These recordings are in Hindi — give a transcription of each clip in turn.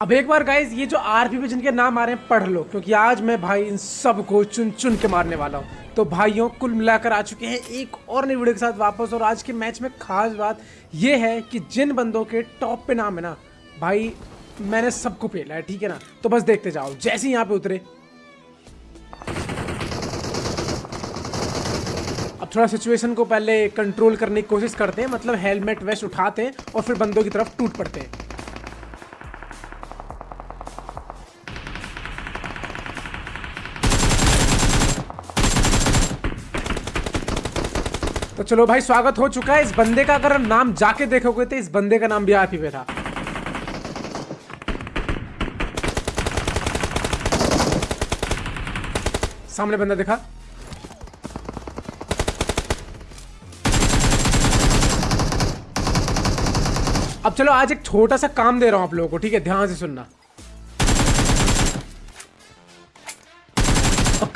अब एक बार गाइज़ ये जो आरपी पे जिनके नाम आ रहे हैं, पढ़ लो, क्योंकि आज मैं भाई इन सबको चुन चुन के मारने वाला हूँ। तो भाइयों, कुल मिलाकर आ चुके हैं एक और नई वीडियो के साथ वापस, और आज के मैच में खास बात ये है कि जिन बंदों के टॉप पे नाम है ना, भाई, मैंने सबको पेला है, ठीक है ना? तो बस देखते जाओ, जैसे ही यहाँ पे उतरे। अब थोड़ा सिचुएशन को पहले कंट्रोल करने की कोशिश करते हैं मतलब हेलमेट वेस्ट उठाते हैं, और फिर बंदों की तरफ़ टूट पड़ते हैं। चलो भाई, स्वागत हो चुका है। इस बंदे का अगर नाम जाके देखोगे तो इस बंदे का नाम भी आप ही पे था सामने बंदा देखा। अब चलो, आज एक छोटा सा काम दे रहा हूँ आप लोगों को, ठीक है? ध्यान से सुनना।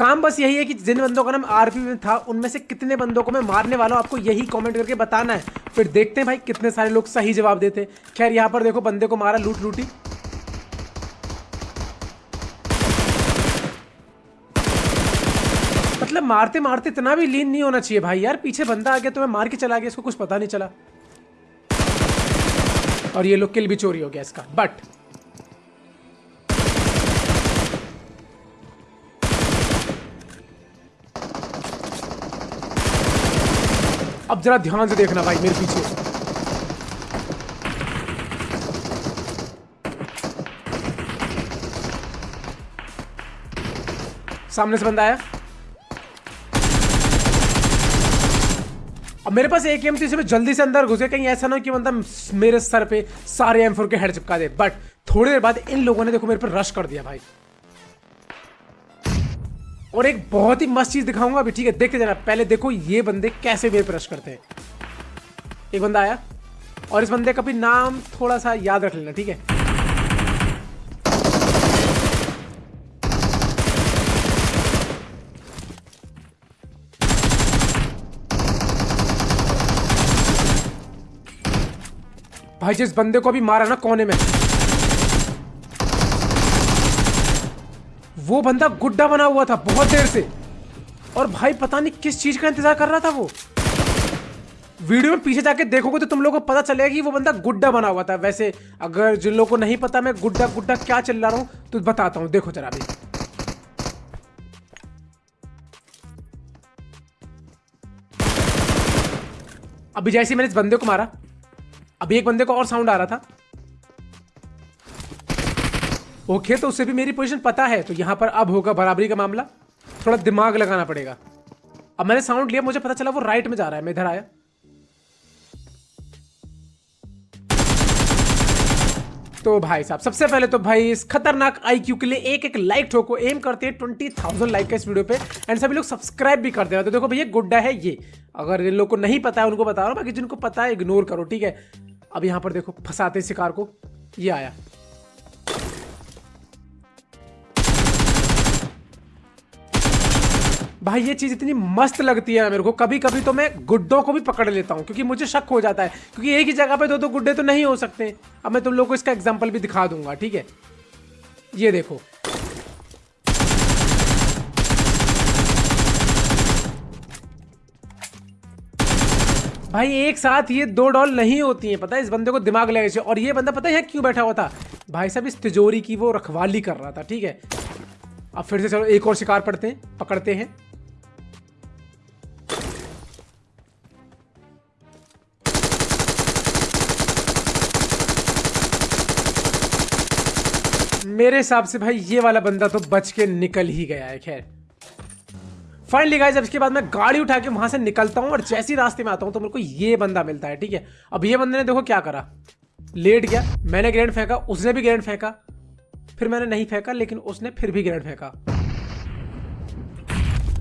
काम बस यही है कि जिन बंदों का नाम आरपी में था, उनमें से कितने बंदों को मैं मारने वाला हूँ, आपको यही कमेंट करके बताना है। फिर देखते हैं भाई कितने सारे लोग सही जवाब देते खैर, यहाँ पर देखो बंदे को मारा, लूट लूटी। मतलब मारते मारते इतना भी लीन नहीं होना चाहिए भाई यार, पीछे बंदा आ गया तो मैं मार के चला गया, इसको कुछ पता नहीं चला। और ये लोग किल भी चोरी हो गया इसका बट जरा ध्यान से देखना भाई, मेरे पीछे। सामने से बंदा आया। अब मेरे पास एक एम थी मैं जल्दी से अंदर घुसे। कहीं ऐसा ना हो कि बंदा मेरे सर पे सारे एम फोर के हेड चिपका दे। बट थोड़ी देर बाद इन लोगों ने देखो मेरे पर रश कर दिया भाई। और एक बहुत ही मस्त चीज़ दिखाऊँगा अभी, ठीक है? देखते जाना। पहले देखो ये बंदे कैसे पर रश करते हैं। एक बंदा आया, और इस बंदे का भी नाम थोड़ा सा याद रख लेना, ठीक है? भाई जिस बंदे को अभी मारा ना, कोने में? वो बंदा गुड्डा बना हुआ था बहुत देर से। और भाई पता नहीं किस चीज़ का इंतज़ार कर रहा था वो। वीडियो में पीछे जाके देखोगे तो तुम लोगों को पता चलेगा कि वो बंदा गुड्डा बना हुआ था। वैसे अगर जिन लोगों को नहीं पता मैं गुड्डा गुड्डा क्या चल रहा हूँ तो बताता हूँ। देखो जरा अभी। अभी जैसे मैंने इस बंदे को मारा, अभी एक बंदे को और साउंड आ रहा था। ओके तो उसे भी मेरी पोजीशन पता है। तो यहाँ पर अब होगा बराबरी का मामला। थोड़ा दिमाग लगाना पड़ेगा। अब मैंने साउंड लिया, मुझे पता चला वो राइट में जा रहा है, मैं इधर आया। तो भाई साहब, सबसे पहले तो भाई इस खतरनाक आईक्यू के लिए एक एक लाइक ठोको एम करते हैं ट्वेंटी थाउज़ेंड लाइक का इस वीडियो पे। एंड सभी लोग सब्सक्राइब भी कर देना। तो देखो भैया, गुड्डा है ये। अगर इन लोग को नहीं पता है, उनको बता रहा हूँ, बाकी जिनको पता है इग्नोर करो, ठीक है? अब यहाँ पर देखो, फंसाते शिकार को। ये आया। भाई, ये चीज़ इतनी मस्त लगती है मेरे को। कभी कभी तो मैं गुड्डों को भी पकड़ लेता हूँ, क्योंकि मुझे शक हो जाता है, क्योंकि एक ही जगह पे दो दो गुड्डे तो नहीं हो सकते। अब मैं तुम लोग को इसका एग्ज़ाम्पल भी दिखा दूँगा, ठीक है? ये देखो। भाई, एक साथ ये दो डॉल नहीं होती हैं, पता है? इस बंदे को दिमाग लगे चाहिए। और ये बंदा पता है क्यों बैठा हुआ था? भाई साहब, इस तिजोरी की वो रखवाली कर रहा था, ठीक है? अब फिर से चलो, एक और शिकार पड़ते हैं, पकड़ते हैं। मेरे हिसाब से भाई, ये वाला बंदा तो बच के निकल ही गया है, खैर। फाइनली गाइस अब इसके बाद मैं गाड़ी उठा के वहाँ से निकलता हूँ और जैसी रास्ते में आता हूँ तो मेरे को ये बंदा मिलता है, ठीक है? अब ये बंदे ने देखो क्या करा। लेट गया, मैंने ग्रेनेड फेंका, उसने भी ग्रेनेड फेंका। फिर मैंने नहीं फेंका, लेकिन उसने फिर भी ग्रेनेड फेंका।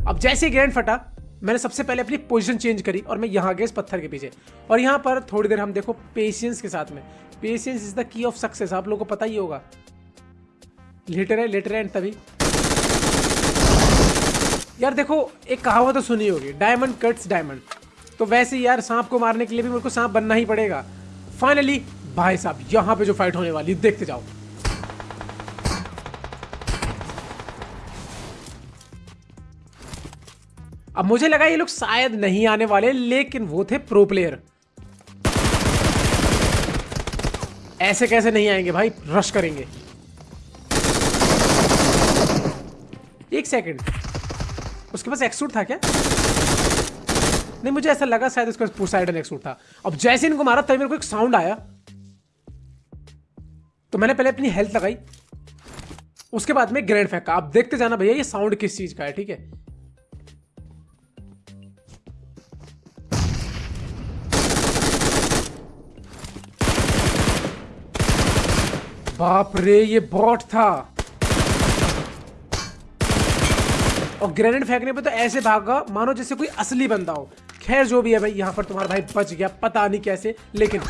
अब जैसे ही ग्रेनेड फटा, मैंने सबसे पहले अपनी पोजीशन चेंज करी और मैं यहाँ गया इस पत्थर के पीछे। और यहाँ पर थोड़ी देर हम देखो पेशेंस के साथ में। Patience is the key of success आप लोगों को पता ही होगा। लेटे रहे लेटे रहे तभी। यार देखो, एक कहावत तो सुनी होगी डायमंड कट्स डायमंड तो वैसे यार, सांप को मारने के लिए भी मेरे को सांप बनना ही पड़ेगा। फाइनली भाई साहब, यहाँ पे जो फाइट होने वाली, देखते जाओ। अब मुझे लगा ये लोग शायद नहीं आने वाले, लेकिन वो थे प्रो प्लेयर ऐसे कैसे नहीं आएँगे भाई? रश करेंगे। एक सेकंड उसके पास एक्सूट था क्या? नहीं, मुझे ऐसा लगा शायद उसके पास पोसाइडन एक्सूट था। अब जैसे इनको मारा, तभी मेरे को एक साउंड आया। तो मैंने पहले अपनी हेल्थ लगाई। उसके बाद में ग्रैंड फेंका। आप देखते जाना भैया, ये साउंड किस चीज़ का है, ठीक है? बाप रे, ये बॉट था। और ग्रेनेड फेंकने पे तो ऐसे भागा मानो जैसे कोई असली बंदा हो। खैर, जो भी है भाई, यहाँ पर तुम्हारा भाई बच गया। पता नहीं कैसे, लेकिन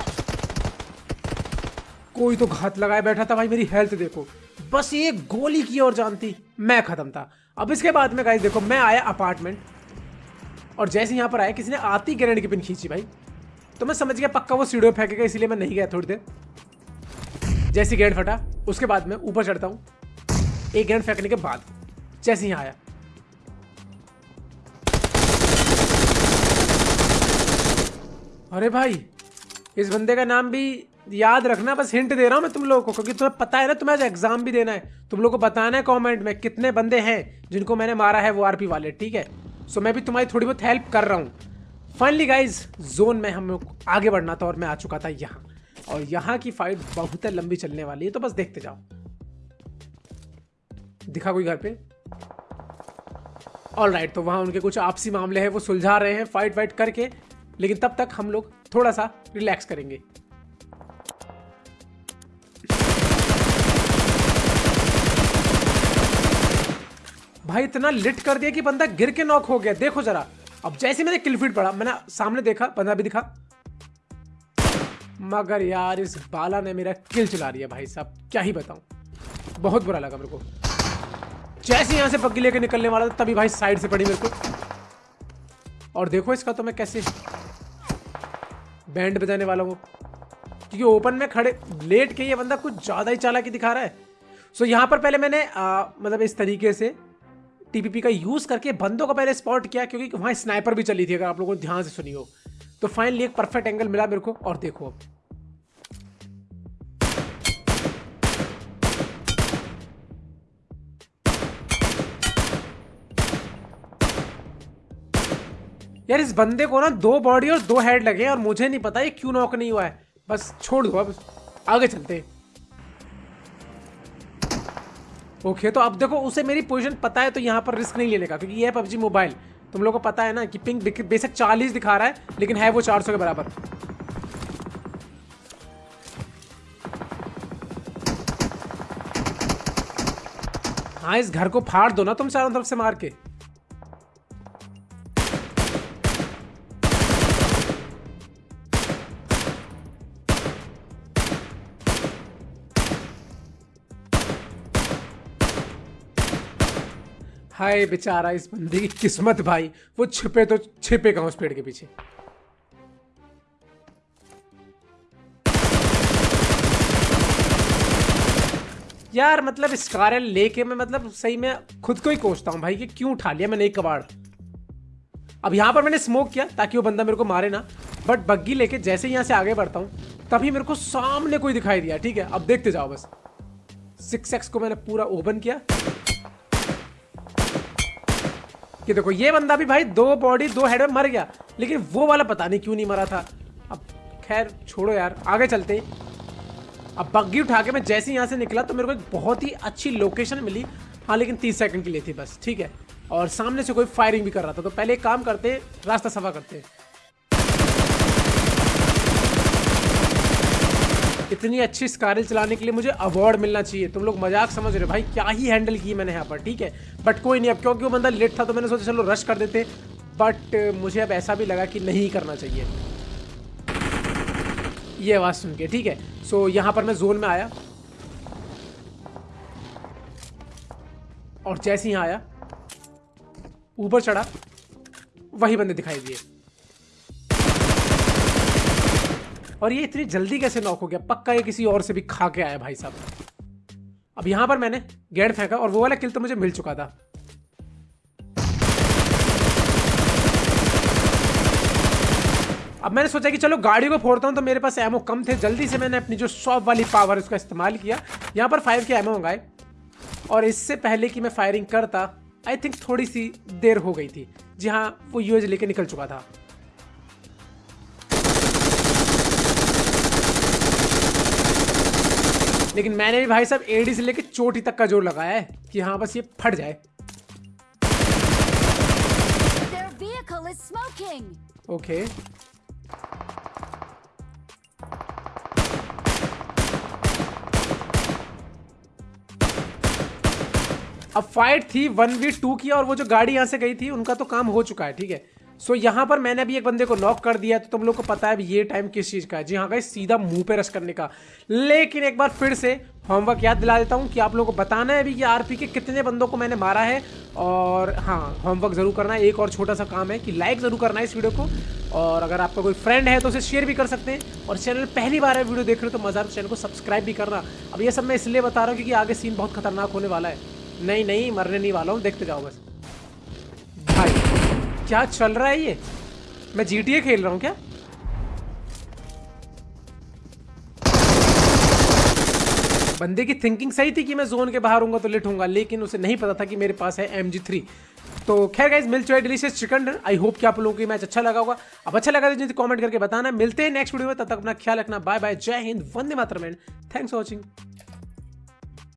कोई तो घात लगाए बैठा था भाई मेरी हेल्थ देखो। बस ये गोली की और जानती, मैं खत्म था। अब इसके बाद में गाइस देखो, मैं आया अपार्टमेंट और जैसे यहाँ पर आया, किसी ने आती ग्रेनेड की पिन खींची भाई। तो मैं समझ गया पक्का वो सीढ़ियों फेंकेगा इसलिए मैं नहीं गया थोड़ी देर। जैसे गेंद फटा, उसके बाद में ऊपर चढ़ता हूँ। एक गेंद फेंकने के बाद जैसे यहाँ आया। अरे भाई, इस बंदे का नाम भी याद रखना, बस हिंट दे रहा हूँ मैं तुम लोगों को, क्योंकि तुम्हें पता है ना, तुम्हें आज एग्ज़ाम भी देना है। तुम लोगों को बताना है कमेंट में कितने बंदे हैं जिनको मैंने मारा है वो आरपी वाले, ठीक है? सो मैं भी तुम्हारी थोड़ी बहुत हेल्प कर रहा हूँ। फाइनली गाइज़ जोन में हम लोग आगे बढ़ना था और मैं आ चुका था यहाँ। और यहाँ की फाइट बहुत लंबी चलने वाली है तो बस देखते जाओ। दिखा कोई घर पे? ऑल राइट तो वहाँ उनके कुछ आपसी मामले हैं, वो सुलझा रहे हैं फाइट वाइट करके। लेकिन तब तक हम लोग थोड़ा सा रिलैक्स करेंगे। भाई, इतना लिट कर दिया कि बंदा गिर के नॉक हो गया। देखो जरा। अब जैसे मैंने किलफीट पड़ा मैंने सामने देखा, बंदा भी दिखा। मगर यार, इस बाला ने मेरा किल चला दिया भाई साहब। क्या ही बताऊँ। बहुत बुरा लगा मेरे को। जैसे यहाँ से पक्की लेके निकलने वाला था, तभी भाई साइड से पड़ी मेरे को। और देखो इसका तो मैं कैसे बैंड बजाने वालों को। क्योंकि ओपन में खड़े लेट के ये बंदा कुछ ज़्यादा ही चालाकी दिखा रहा है। सो यहाँ पर पहले मैंने आ, मतलब इस तरीके से टीपीपी का यूज़ करके बंदों को पहले स्पॉट किया क्योंकि वहाँ स्नाइपर भी चली थी अगर आप लोगों ने ध्यान से सुनी हो तो फाइनली एक परफेक्ट एंगल मिला मेरे को और देखो अब। यार, इस बंदे को ना दो बॉडी और दो हेड लगे और मुझे नहीं पता ये क्यों नॉक नहीं हुआ है। बस छोड़ दो, अब आगे चलते ओके तो अब देखो, उसे मेरी पोजीशन पता है तो यहाँ पर रिस्क नहीं लेने का, क्योंकि ये है पबजी मोबाइल तुम लोगों को पता है ना कि पिंक बेसिक चालीस दिखा रहा है, लेकिन है वो चार सौ के बराबर। हाँ इस घर को फाड़ दो ना तुम चारों तरफ़ से मार के। हाय बेचारा इस बंदे की किस्मत भाई। वो छिपे तो छिपे कहा उस पेड़ के पीछे? यार मतलब स्कारल लेके मैं मतलब सही में खुद को ही कोचता हूँ भाई कि क्यों उठा लिया मैंने एक कबाड़? अब यहाँ पर मैंने स्मोक किया ताकि वो बंदा मेरे को मारे ना। बट बग्गी लेके जैसे यहाँ से आगे बढ़ता हूँ, तभी मेरे को सामने कोई दिखाई दिया, ठीक है? अब देखते जाओ बस। सिक्स एक्स को मैंने पूरा ओपन किया। कि देखो, ये बंदा भी भाई दो बॉडी दो हेड में मर गया, लेकिन वो वाला पता नहीं क्यों नहीं मरा था। अब खैर, छोड़ो यार, आगे चलते अब बग्गी उठा के मैं जैसे ही यहाँ से निकला तो मेरे को एक बहुत ही अच्छी लोकेशन मिली। हाँ लेकिन तीस सेकंड के लिए थी बस, ठीक है? और सामने से कोई फायरिंग भी कर रहा था तो पहले एक काम करते रास्ता सफ़ा करते इतनी अच्छी स्कारल चलाने के लिए मुझे अवार्ड मिलना चाहिए। तुम लोग मज़ाक समझ रहे हो। भाई क्या ही हैंडल की मैंने यहाँ पर ठीक है? बट कोई नहीं अब क्योंकि वो बंदा लेट था तो मैंने सोचा चलो रश कर देते। बट मुझे अब ऐसा भी लगा कि नहीं करना चाहिए। ये आवाज़ सुन के ठीक है? सो so, यहाँ पर मैं जोन में आया। और जैसे ही आया ऊपर चढ़ा वही बंदे दिखाई दिए। और ये इतनी जल्दी कैसे नॉक हो गया? पक्का ये किसी और से भी खा के आया भाई साहब। अब यहाँ पर मैंने गेड फेंका और वो वाला किल तो मुझे मिल चुका था। अब मैंने सोचा कि चलो गाड़ी को फोड़ता हूँ तो मेरे पास एमओ कम थे। जल्दी से मैंने अपनी जो शॉप वाली पावर उसका इस्तेमाल किया। यहाँ पर फाइव के एमओ मंगाए। और इससे पहले कि मैं फायरिंग करता आई थिंक थोड़ी सी देर हो गई थी। जी हाँ वो यूएज लेके निकल चुका था। लेकिन मैंने भी भाई साहब एडी से लेके चोटी तक का ज़ोर लगाया है कि हाँ बस ये फट जाए। ओके अब फाइट थी वन वी टू की और वो जो गाड़ी यहाँ से गई थी उनका तो काम हो चुका है ठीक है? सो यहाँ पर मैंने अभी एक बंदे को नॉक कर दिया तो तुम लोग को पता है ये टाइम किस चीज़ का है। जी हाँ गई सीधा मुँह पे रश करने का। लेकिन एक बार फिर से होमवर्क याद दिला देता हूँ कि आप लोगों को बताना है अभी कि आरपी के कितने बंदों को मैंने मारा है। और हाँ होमवर्क ज़रूर करना है। एक और छोटा सा काम है कि लाइक ज़रूर करना है इस वीडियो को। और अगर आपका कोई फ्रेंड है तो उसे शेयर भी कर सकते हैं। और चैनल पहली बार है वीडियो देख रहे हो तो मज़ा चैनल को सब्सक्राइब भी करना। अब ये सब मैं इसलिए बता रहा हूँ क्योंकि आगे सीन बहुत खतरनाक होने वाला है। नहीं नहीं, मरने नहीं वाला हूँ। देखते जाओ बस। क्या चल रहा है ये? मैं GTA खेल रहा हूँ क्या? बंदे की थिंकिंग सही थी कि मैं जोन के बाहर हूँ तो लेट हूँ लेकिन उसे नहीं पता था कि मेरे पास है एम जी थ्री तो खैर गाइज़ मिल चुका है डिलीशियस चिकन आई होप कि आप लोगों को मैच अच्छा लगा होगा। अब अच्छा लगा तो कमेंट करके बताना। मिलते हैं नेक्स्ट वीडियो में। तब तक अपना ख्याल रखना। बाय बाय जय हिंद। वंदे मातरम। Thanks for watching